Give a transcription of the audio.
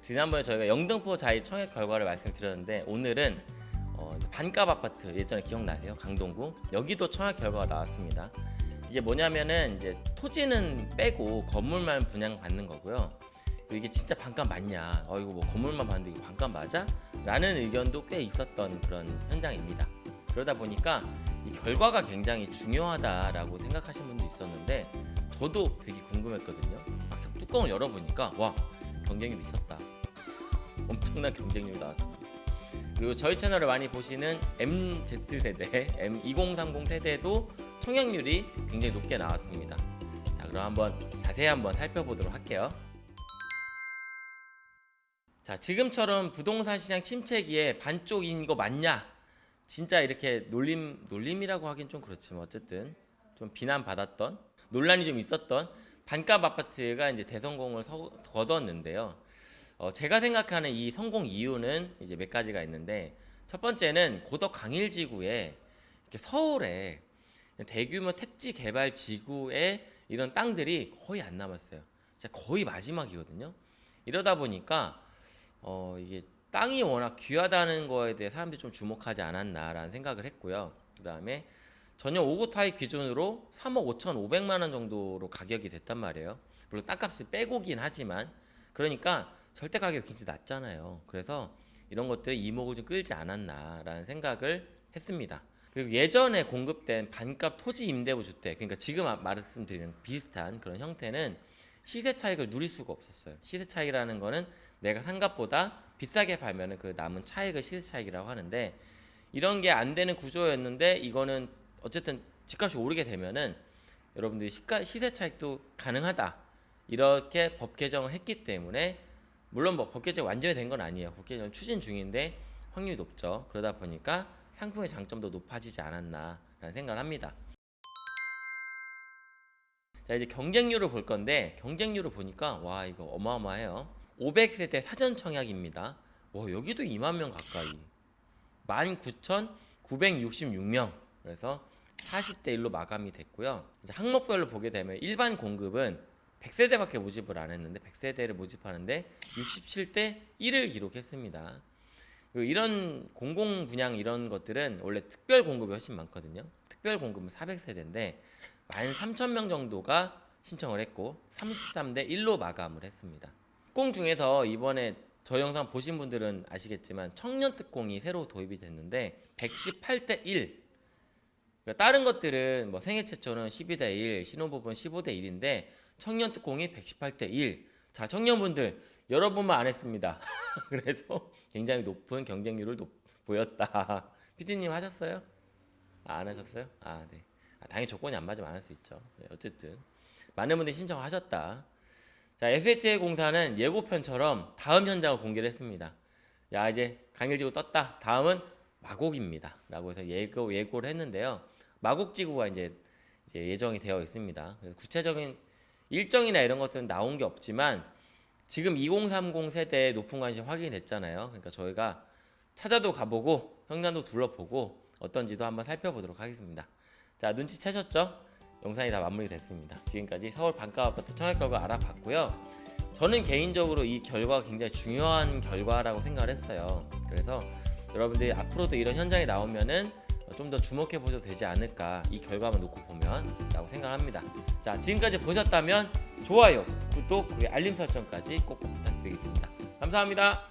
지난번에 저희가 영등포 자이 청약 결과를 말씀드렸는데 오늘은 어, 반값 아파트 예전에 기억나세요? 강동구 여기도 청약 결과가 나왔습니다. 이게 뭐냐면은 이제 토지는 빼고 건물만 분양 받는 거고요. 이게 진짜 반값 맞냐? 어 이거 뭐 건물만 봤는데 이거 반값 맞아? 라는 의견도 꽤 있었던 그런 현장입니다. 그러다 보니까 이 결과가 굉장히 중요하다라고 생각하신 분도 있었는데 저도 되게 궁금했거든요. 막상 뚜껑을 열어보니까 와 경쟁이 미쳤다. 엄청난 경쟁률이 나왔습니다. 그리고 저희 채널을 많이 보시는 MZ 세대, M2030 세대도 청약률이 굉장히 높게 나왔습니다. 자, 그럼 한번 자세히 한번 살펴보도록 할게요. 자, 지금처럼 부동산 시장 침체기에 반쪽인 거 맞냐? 진짜 이렇게 놀림 놀림이라고 하긴 좀 그렇지만 어쨌든 좀 비난 받았던 논란이 좀 있었던 반값 아파트가 이제 대성공을 서, 거뒀는데요. 어, 제가 생각하는 이 성공 이유는 이제 몇 가지가 있는데 첫 번째는 고덕 강일 지구에 이렇게 서울에 대규모 택지 개발 지구에 이런 땅들이 거의 안 남았어요. 진짜 거의 마지막이거든요. 이러다 보니까 어, 이게 땅이 워낙 귀하다는 거에 대해 사람들이 좀 주목하지 않았나라는 생각을 했고요. 그 다음에 전용 5구 타입 기준으로 3억 5천 5백만 원 정도로 가격이 됐단 말이에요. 물론 땅값을 빼고긴 하지만 그러니까 절대 가격이 굉장히 낮잖아요. 그래서 이런 것들이 이목을 좀 끌지 않았나라는 생각을 했습니다. 그리고 예전에 공급된 반값 토지 임대부 주택, 그러니까 지금 말씀드리는 비슷한 그런 형태는 시세 차익을 누릴 수가 없었어요. 시세 차익이라는 거는 내가 산 값보다 비싸게 팔면은 그 남은 차익을 시세 차익이라고 하는데 이런 게 안 되는 구조였는데 이거는 어쨌든 집값이 오르게 되면은 여러분들이 시가, 시세 차익도 가능하다 이렇게 법 개정을 했기 때문에 물론 뭐 법 개정 완전히 된 건 아니에요. 법 개정 추진 중인데 확률이 높죠. 그러다 보니까 상품의 장점도 높아지지 않았나라는 생각을 합니다. 자 이제 경쟁률을 볼 건데 경쟁률을 보니까 와 이거 어마어마해요. 500세대 사전 청약입니다. 와 여기도 2만 명 가까이 19,966명 그래서 40대 1로 마감이 됐고요. 이제 항목별로 보게 되면 일반 공급은 100세대밖에 모집을 안 했는데 100세대를 모집하는데 67대 1을 기록했습니다. 이런 공공 분양 이런 것들은 원래 특별 공급이 훨씬 많거든요. 특별 공급은 400세대인데 13,000명 정도가 신청을 했고 33대 1로 마감을 했습니다. 특공 중에서 이번에 저 영상 보신 분들은 아시겠지만 청년 특공이 새로 도입이 됐는데 118대 1 그러니까 다른 것들은 뭐 생애 최초는 12대 1, 신혼부부는 15대 1인데 청년 특공이 118대 1. 자, 청년분들 여러분만 안 했습니다. 그래서 굉장히 높은 경쟁률을 높, 보였다. 피디님 하셨어요? 아, 안 하셨어요? 아, 네. 아, 당연히 조건이 안 맞으면 안 할 수 있죠. 네, 어쨌든 많은 분들이 신청하셨다. 자, SHA 공사는 예고편처럼 다음 현장을 공개를 했습니다. 야, 이제 강일지구 떴다. 다음은 마곡입니다. 라고 해서 예고, 예고를 했는데요. 마곡 지구가 이제, 이제 예정이 되어 있습니다. 구체적인 일정이나 이런 것들은 나온 게 없지만 지금 2030 세대의 높은 관심 확인이 됐잖아요. 그러니까 저희가 찾아도 가보고 현장도 둘러보고 어떤지도 한번 살펴보도록 하겠습니다. 자 눈치채셨죠? 영상이 다 마무리됐습니다. 지금까지 서울 반값 아파트 청약 결과 알아봤고요. 저는 개인적으로 이 결과가 굉장히 중요한 결과라고 생각을 했어요. 그래서 여러분들이 앞으로도 이런 현장이 나오면은 좀 더 주목해 보셔도 되지 않을까? 이 결과만 놓고 보면 라고 생각합니다. 자 지금까지 보셨다면 좋아요 구독 그리고 알림 설정까지 꼭 부탁드리겠습니다. 감사합니다